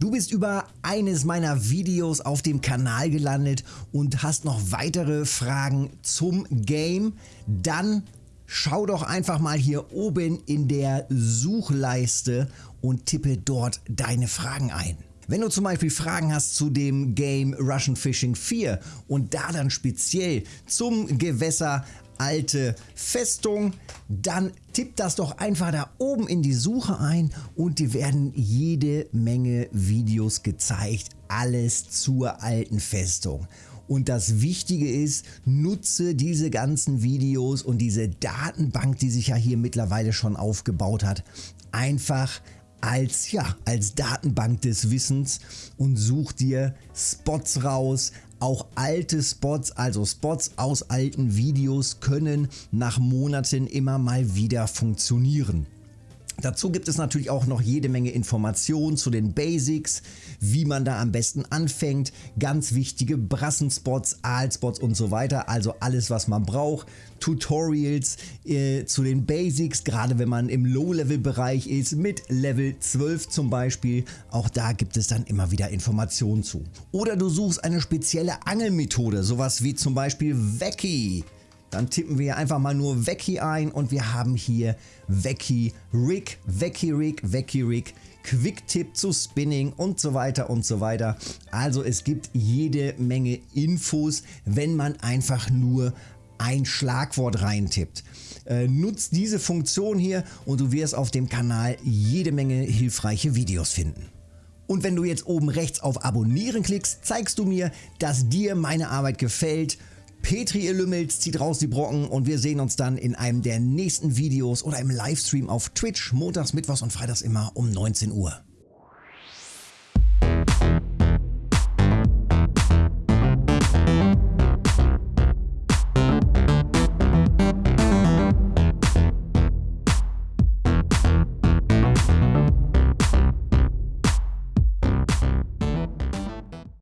Du bist über eines meiner Videos auf dem Kanal gelandet und hast noch weitere Fragen zum Game? Dann schau doch einfach mal hier oben in der Suchleiste und tippe dort deine Fragen ein. Wenn du zum Beispiel Fragen hast zu dem Game Russian Fishing 4 und da dann speziell zum Gewässer alte Festung, dann tipp das doch einfach da oben in die Suche ein und dir werden jede Menge Videos gezeigt. Alles zur alten Festung. Und das Wichtige ist, nutze diese ganzen Videos und diese Datenbank, die sich ja hier mittlerweile schon aufgebaut hat, einfach als, ja, als Datenbank des Wissens und such dir Spots raus, auch alte Spots, also Spots aus alten Videos können nach Monaten immer mal wieder funktionieren. Dazu gibt es natürlich auch noch jede Menge Informationen zu den Basics, wie man da am besten anfängt, ganz wichtige Brassenspots, Aalspots und so weiter, also alles was man braucht, Tutorials äh, zu den Basics, gerade wenn man im Low-Level-Bereich ist, mit Level 12 zum Beispiel, auch da gibt es dann immer wieder Informationen zu. Oder du suchst eine spezielle Angelmethode, sowas wie zum Beispiel Wacky. Dann tippen wir einfach mal nur Vecchi ein und wir haben hier Vecchi Rig, Vecchi Rig, Vecchi Rig, Quick Tip zu Spinning und so weiter und so weiter. Also es gibt jede Menge Infos, wenn man einfach nur ein Schlagwort reintippt. Äh, nutzt diese Funktion hier und du wirst auf dem Kanal jede Menge hilfreiche Videos finden. Und wenn du jetzt oben rechts auf Abonnieren klickst, zeigst du mir, dass dir meine Arbeit gefällt Petri ihr Lümmels zieht raus die Brocken und wir sehen uns dann in einem der nächsten Videos oder im Livestream auf Twitch montags, mittwochs und freitags immer um 19 Uhr.